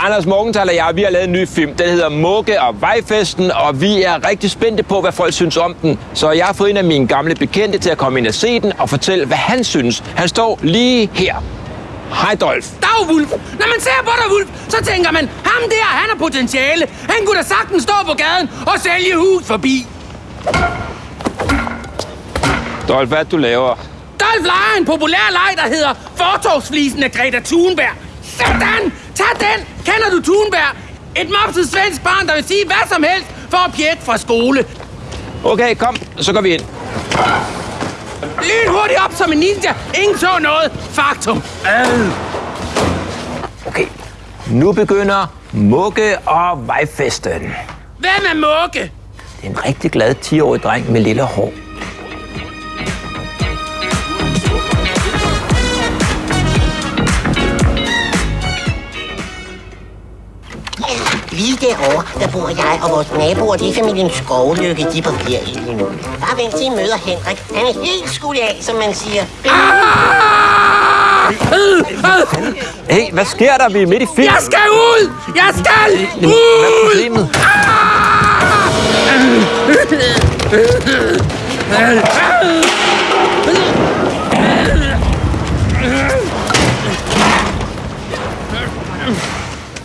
Anders Morgenthaler og jeg, vi har lavet en ny film. Den hedder Mugge og Vejfesten, og vi er rigtig spændte på, hvad folk synes om den. Så jeg har fået en af mine gamle bekendte til at komme ind og se den og fortælle, hvad han synes. Han står lige her. Hej, Dolf. Dag, Wulf. Når man ser på dig, Wulf, så tænker man, ham der, han har potentiale. Han kunne da sagtens stå på gaden og sælge hus forbi. Dolf, hvad du laver? Dolf leger en populær leg, der hedder Fortogsflisen af Greta Thunberg. Sådan! Tag den! Kender du Thunberg? Et mopset svensk barn, der vil sige hvad som helst for at pjætte fra skole. Okay, kom, så går vi ind. Lyn hurtigt op som en ninja. Ingen så noget. Faktum. Øh. Okay, nu begynder Mugge og Vejfesten. Hvem er Mugge? Det er en rigtig glad 10-årig dreng med lille hår. Lige derovre, der bor jeg og vores naboer, det er familien Skovlykke, de er på ferie lige nu. Bare vent til I møder Henrik. Han er helt skudt af, som man siger. Hey, hvad sker der? Vi er midt i film. Jeg skal ud! Jeg skal Hvad er ud! problemet?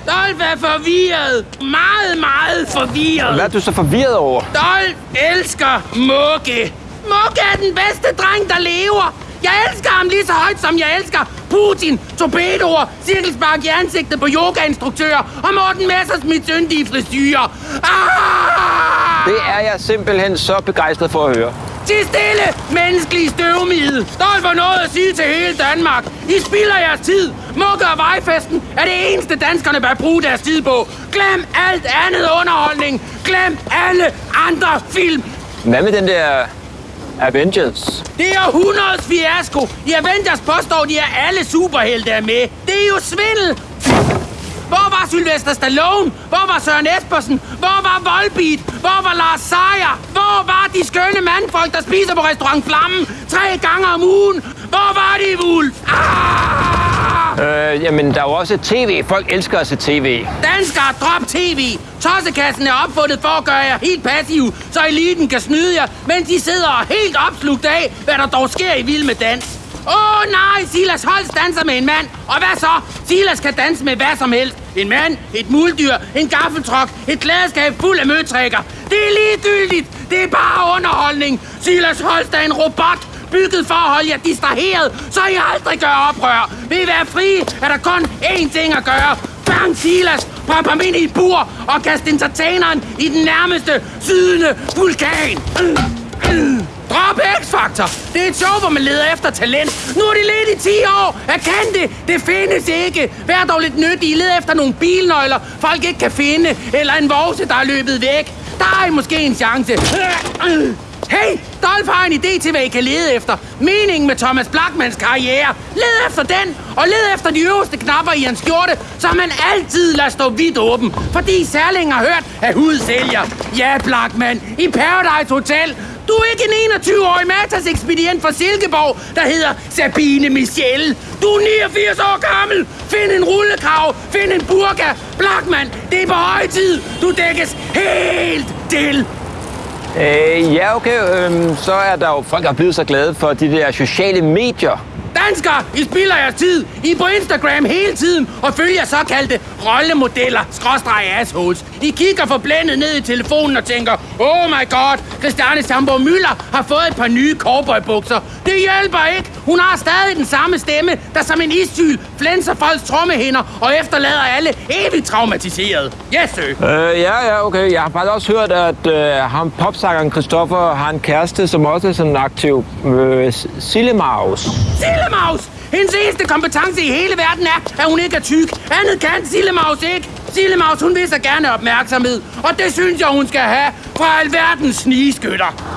Dolf er forvirret. Meget, meget forvirret. Hvad er du så forvirret over? Dolf elsker Mugge. Mugge er den bedste dreng, der lever. Jeg elsker ham lige så højt, som jeg elsker Putin, torpedoer, cirkelspark i ansigtet på yogainstruktører og Morten Messersmiths yndige frisyrer. Ah! Det er jeg simpelthen så begejstret for at høre. Til stille, menneskelige støvmide. Dolf har noget at sige til hele Danmark. I spilder jeres tid. Mugge og vejfesten er det eneste, danskerne bør bruge deres tid på. Glem alt andet underholdning. Glem alle andre film. Hvad med den der Avengers? Det er århundredets fiasko. I Avengers påstår de, at alle superhelte er med. Det er jo svindel. Hvor var Sylvester Stallone? Hvor var Søren Espersen? Hvor var Volbeat? Hvor var Lars Seier? Hvor var de skønne mandfolk, der spiser på restaurant Flammen tre gange om ugen? Hvor var de, Wulf? Ah! Øh, jamen, der er jo også tv. Folk elsker at se tv. Danskere, drop tv. Tossekassen er opfundet for at gøre jer helt passiv, så eliten kan snyde jer, mens de sidder helt opslugt af, hvad der dog sker i Vild med Dans. Åh oh, nej, Silas Holst danser med en mand. Og hvad så? Silas kan danse med hvad som helst. En mand, et muldyr, en gaffeltruk, et glædeskab fuld af møtrækker. Det er ligegyldigt. Det er bare underholdning. Silas Holst er en robot, bygget for at holde jer distraheret, så I aldrig gør oprør. Vil I være frie, er der kun én ting at gøre. Bang Silas, prop ham ind i et bur og kast entertaineren i den nærmeste sydende vulkan. Drop X-Factor. Det er et show, hvor man leder efter talent. Nu er de ledt i 10 år. Erkend det. Det findes ikke. Vær dog lidt nyttig. I leder efter nogle bilnøgler, folk ikke kan finde. Eller en vovse, der er løbet væk. Der er I måske en chance. Hey, Dolph har en idé til, hvad I kan lede efter. Meningen med Thomas Blackmans karriere. Led efter den, og led efter de øverste knapper i hans skjorte, så man altid lader stå vidt åben. Fordi Særling har hørt, at hud sælger. Ja, Blackman, i Paradise Hotel. Du er ikke en 21-årig Matas ekspedient fra Silkeborg, der hedder Sabine Michelle. Du er 89 år gammel. Find en rullekrav. Find en burka. Blackman, det er på høje tid. Du dækkes helt til. Øh, ja, okay. Øhm, så er der jo folk, der er blevet så glade for de der sociale medier. Danskere, I spilder jeres tid. I er på Instagram hele tiden og følger såkaldte rollemodeller, skråstreg assholes. I kigger forblændet ned i telefonen og tænker, oh my god, Christiane Sambo Møller har fået et par nye cowboybukser. Det hjælper ikke. Hun har stadig den samme stemme, der som en issyl flænser folks trommehinder og efterlader alle evigt traumatiseret. Yes, sir. Øh, ja, ja, okay. Jeg har faktisk også hørt, at øh, ham popsangeren Christoffer har en kæreste, som også er sådan en aktiv øh, Sillemaus. Sillemaus! Hendes eneste kompetence i hele verden er, at hun ikke er tyk. Andet kan Sillemaus ikke. Sillemaus, hun vil så gerne opmærksomhed. Og det synes jeg, hun skal have fra alverdens snigeskytter.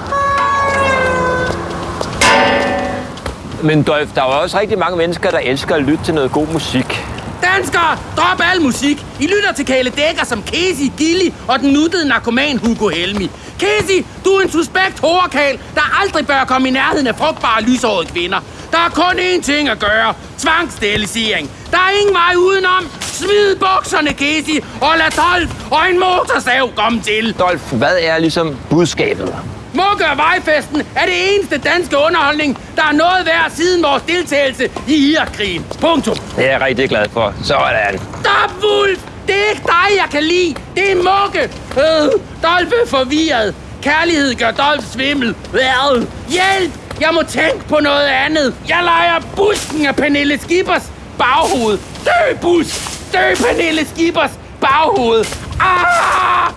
Men Dolf, der er jo også rigtig mange mennesker, der elsker at lytte til noget god musik. Danskere, drop al musik. I lytter til Kale Dækker som Casey, Gilly og den nuttede narkoman Hugo Helmi. Casey, du er en suspekt horekal, der aldrig bør komme i nærheden af frugtbare lyshårede kvinder. Der er kun én ting at gøre. Tvangssterilisering. Der er ingen vej udenom. Smid bukserne, Casey, og lad Dolph og en motorsav komme til. Dolf, hvad er ligesom budskabet? Mukke og Vejfesten er det eneste danske underholdning, der er noget værd siden vores deltagelse i Irakkrigen. Punktum. Det er jeg rigtig glad for. Sådan. Stop, Wolf! Det er ikke dig, jeg kan lide. Det er Mukke. Øh, Dolph er forvirret. Kærlighed gør Dolph svimmel. Øh, hjælp! Jeg må tænke på noget andet. Jeg leger busken af Pernille Skippers baghoved. Dø, bus! Dø, Pernille Skippers baghoved! Ah!